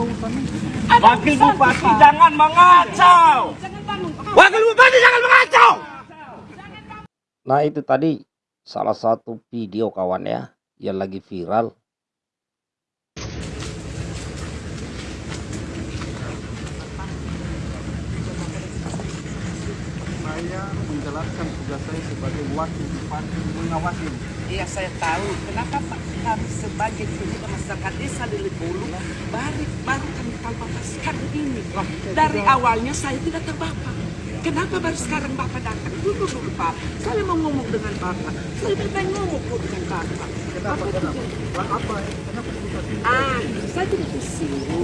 Wakil Bupati jangan mengacau. Wakil Bupati jangan mengacau. Nah itu tadi salah satu video kawan ya yang lagi viral. saya menjalankan tugas saya sebagai wakil bupati mengawasi Iya saya tahu. Kenapa Pak kami sebagai pemuda masyarakat desa di Lebulu baru baru kami tahu Bapak sekarang ini. Dari awalnya saya tidak tahu Bapak. Kenapa baru sekarang Bapak datang? Dulu dulu Pak. Saya mau ngomong dengan Bapak. Saya minta ngomong kok dengan Bapak. kenapa kenapa Pak, apa kenapa tugas ini Ah, saya tidak ke sini.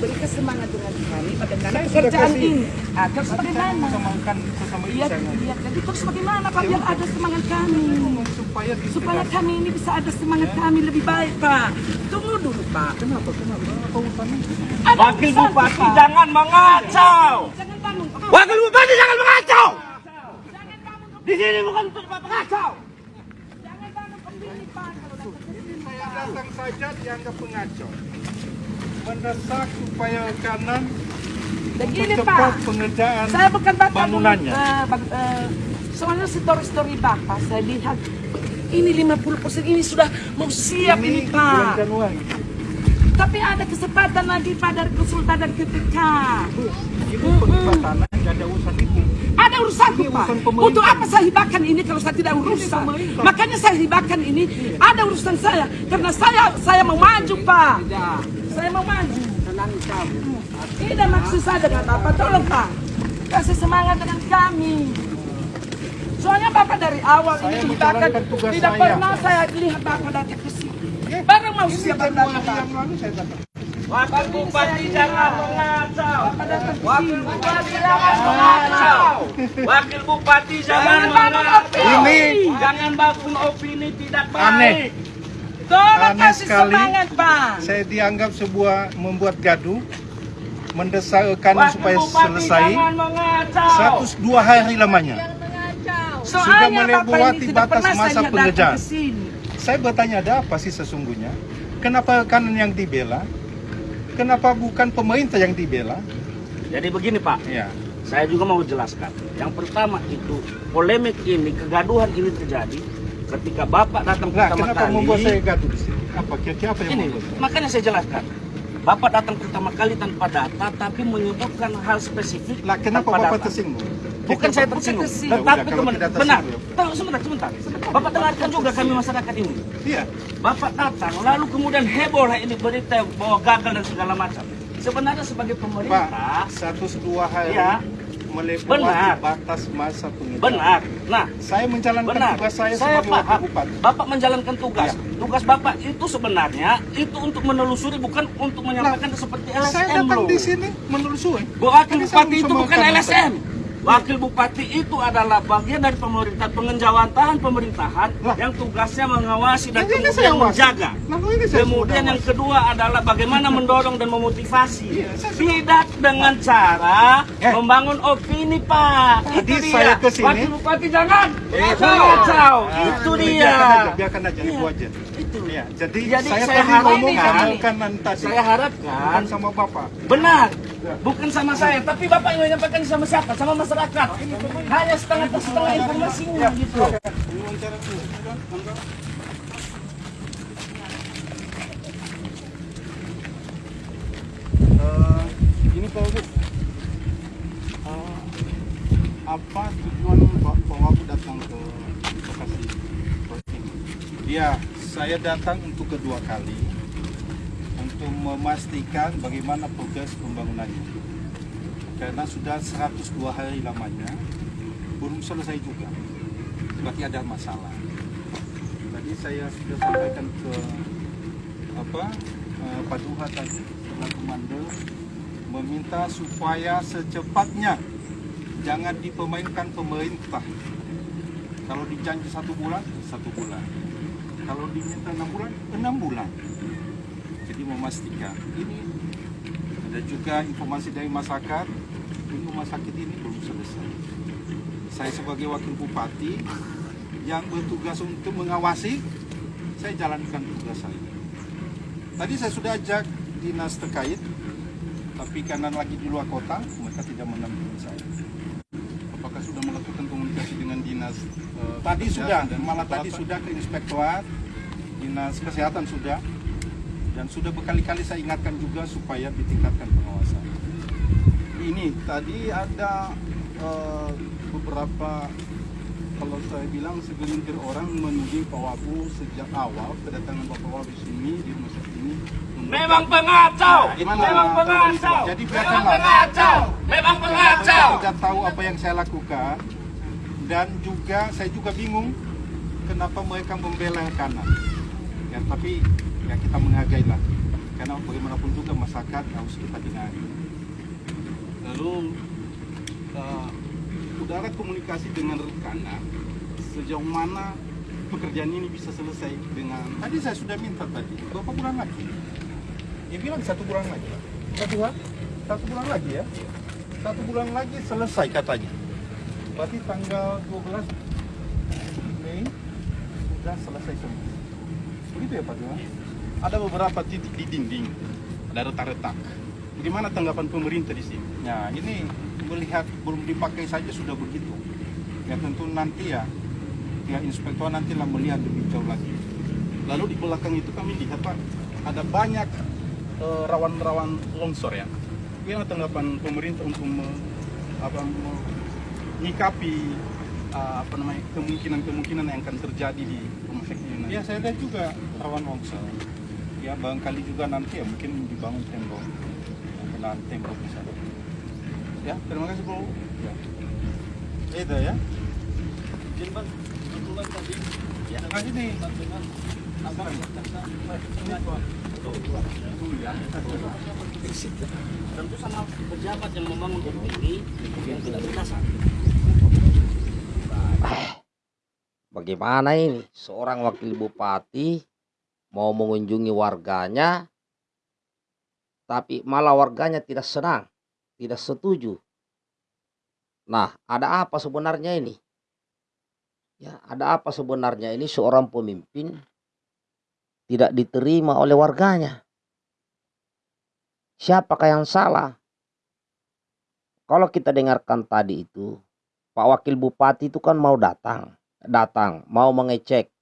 Berikan semangat dengan kami Saya sudah pekerjaan ini. Ah, terus bagaimana? Iya, iya. Jadi terus bagaimana Pak biar ada semangat kami? supaya supaya kami ini bisa ada semangat kami lebih baik Pak. Tunggu dulu Pak. kenapa kenapa Wakil Bupati jangan mengacau. Jangan bangun. Pak. Wakil Bupati jangan mengacau. Di sini bukan untuk mengacau. Jangan bangun Pak. Ke saya datang saja dianggap pengacau mendesak supaya kanan Begini mempercepat Pak. pengerjaan Saya bukan Bapak. bangunannya. Bag- eh, soalnya story-story Bapak saya lihat ini 50% ini sudah mau siap ini, bulan Pak. Tapi ada kesempatan lagi Pak dari konsultan dan KPK. ini nggak ada urusan itu Ada urusanku Ini Pak. urusan pemerintah. Untuk apa saya hibahkan ini kalau saya tidak urusan? Makanya saya hibahkan ini ada urusan saya karena saya saya mau maju Pak. Saya mau maju. Tidak maksud saya dengan Bapak, tolong Pak. Kasih semangat dengan kami. Soalnya Bapak dari awal Saya ini tugas tidak saya. pernah saya lihat Bapak datang ke sini. Baru mau ini siap Januari datang Pak. yang lalu saya datang Wakil Bupati jangan mengacau. Wakil. Bupati jangan mengacau. Wakil Bupati jangan mengacau. opini. Jangan bangun opini tidak Aneh. Tolong Aneh kasih sekali. semangat Pak. saya dianggap sebuah membuat gaduh mendesak kanan Wakil supaya Bupati selesai satu dua hari lamanya Soalnya melewati ini tidak batas masa sini. saya bertanya ada apa sih sesungguhnya kenapa kanan yang dibela kenapa bukan pemerintah yang dibela Jadi begini Pak, ya saya juga mau jelaskan. Yang pertama itu polemik ini, kegaduhan ini terjadi ketika Bapak datang nah pertama kenapa kali. membuat saya gaduh di sini apa kira-kira apa yang Ini, makanya saya jelaskan. Bapak datang pertama kali tanpa data, tapi menyebutkan hal spesifik lah kenapa tanpa bapak data. tersinggung Bukan saya tersinggung. Ya tetapi tidak benar. Tahu sebentar, sebentar. Bapak dengarkan juga kami masyarakat ini. iya Bapak datang, lalu kemudian heboh ini berita bahwa gagal dan segala macam. Sebenarnya sebagai pak pemerintah, satu dua hari Ya. Melewati Benar. batas masa pengerjaan benar. Nah, saya menjalankan Benar, tugas saya, saya sebagai paham. bupati Bapak menjalankan tugas. Iya. Tugas Bapak itu sebenarnya itu untuk menelusuri bukan untuk menyampaikan seperti LSM saya datang loh. di sini menelusuri Wakil saya Bupati itu bukan LSM. Wakil Bupati itu adalah bagian dari pemerintah pengenjawantahan pemerintahan Lah. yang tugasnya mengawasi dan kemudian saya menjaga. Saya Kemudian yang kedua adalah bagaimana mendorong dan memotivasi. Iya, sudah- Tidak dengan cara Eh. membangun opini, Pak. Tadi Itu dia. saya ke sini- Wakil Bupati jangan. Eh, Kacau. Ah, Itu dia. Biarkan aja, biarkan aja, Iya. itu aja. Itu. Ya, jadi, Jadi saya, saya tadi ngomong tadi. Saya harapkan bukan sama bapak. Benar. Bukan sama saya, tapi Bapak yang menyampaikan sama siapa? Sama masyarakat. Hanya setengah setengah informasinya gitu. Wawancara dulu. Monggo. Eh, Pak. Eh, apa tujuan Pak- Pak Wabu datang ke Bekasi? Iya, saya datang untuk kedua kali untuk memastikan bagaimana progres pembangunannya. Karena sudah 102 hari lamanya, belum selesai juga. Berarti ada masalah. Tadi saya sudah sampaikan ke apa eh, Pak Duha tadi, Mandel, meminta supaya secepatnya jangan dipermainkan pemerintah. Kalau dijanji satu bulan, satu bulan. Kalau diminta enam bulan, enam bulan. Jadi memastikan ini ada juga informasi dari masyarakat, ini rumah sakit ini belum selesai. Saya sebagai wakil bupati yang bertugas untuk mengawasi, saya jalankan tugas saya. Tadi saya sudah ajak dinas terkait, tapi karena lagi di luar kota, mereka tidak mendampingi saya. Apakah sudah melakukan komunikasi dengan dinas? eh, Tadi sudah, dan malah tadi apa? sudah ke inspektorat, dinas kesehatan sudah, dan sudah berkali-kali saya ingatkan juga supaya ditingkatkan pengawasan. Ini tadi ada eh, beberapa kalau saya bilang segelintir orang menuding Pak Wabu sejak awal kedatangan Bapak Wabu di sini di rumah sakit ini. memang pengacau, Gimana? memang pengacau, Jadi memang pengacau, memang pengacau. Saya tidak tahu apa yang saya lakukan dan juga saya juga bingung kenapa mereka membela yang kanan. Ya, tapi ya kita menghargai lah. Karena bagaimanapun juga masyarakat harus kita dengar. Lalu eh, udara komunikasi dengan Rekana sejauh mana pekerjaan ini bisa selesai dengan tadi saya sudah minta tadi berapa bulan lagi? Dia bilang satu bulan lagi satu bulan? Satu bulan lagi ya. Satu bulan lagi selesai katanya. Berarti tanggal 12 Mei sudah selesai semua. Begitu ya Pak Dua ada beberapa titik di dinding ada retak-retak. Bagaimana tanggapan pemerintah di sini? Nah ini melihat belum dipakai saja sudah begitu ya tentu nanti ya pihak inspektor nanti lah melihat lebih jauh lagi lalu di belakang itu kami lihat Pak ada banyak eh, rawan-rawan longsor ya Bagaimana tanggapan pemerintah untuk me- apa, menyikapi uh, apa namanya kemungkinan-kemungkinan yang akan terjadi di rumah sakit? Ya saya lihat juga rawan longsor. Ya barangkali juga nanti ya mungkin dibangun tembok, penahan tembok di. Ya terima kasih Bu. Ya. Itu ya. Izin Bang, kebetulan tadi. Ya. Nah ini. Abang. Pak. Dulu ya. Tentu sama pejabat yang membangun ini yang tidak berdasar. Bagaimana ini? Seorang wakil bupati mau mengunjungi warganya, tapi malah warganya tidak senang, tidak setuju. Nah, ada apa sebenarnya ini? Ya, ada apa sebenarnya ini seorang pemimpin tidak diterima oleh warganya? Siapakah yang salah? Kalau kita dengarkan tadi itu, Pak Wakil Bupati itu kan mau datang datang mau mengecek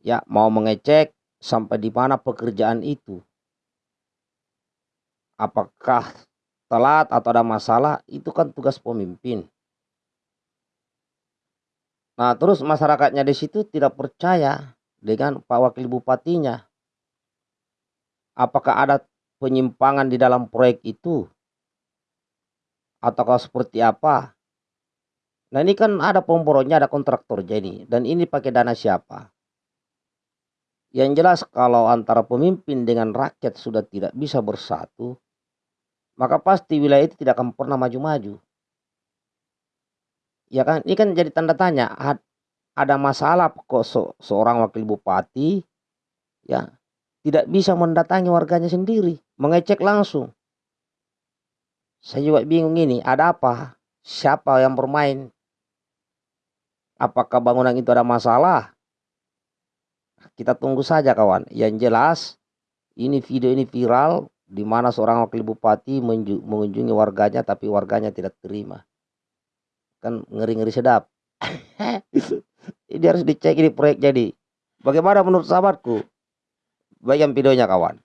ya mau mengecek sampai di mana pekerjaan itu apakah telat atau ada masalah itu kan tugas pemimpin nah terus masyarakatnya di situ tidak percaya dengan Pak Wakil Bupatinya apakah ada penyimpangan di dalam proyek itu ataukah seperti apa Nah ini kan ada pemborongnya, ada kontraktor jadi. Dan ini pakai dana siapa? Yang jelas kalau antara pemimpin dengan rakyat sudah tidak bisa bersatu, maka pasti wilayah itu tidak akan pernah maju-maju. Ya kan, ini kan jadi tanda tanya. Ad- Ada masalah kok se- seorang wakil bupati ya tidak bisa mendatangi warganya sendiri, mengecek langsung. Saya juga bingung ini, ada apa? Siapa yang bermain apakah bangunan itu ada masalah? Kita tunggu saja kawan. Yang jelas ini video ini viral di mana seorang wakil bupati mengunjungi warganya tapi warganya tidak terima. Kan ngeri-ngeri sedap. ini harus dicek ini proyek jadi. Bagaimana menurut sahabatku? Bagian videonya kawan.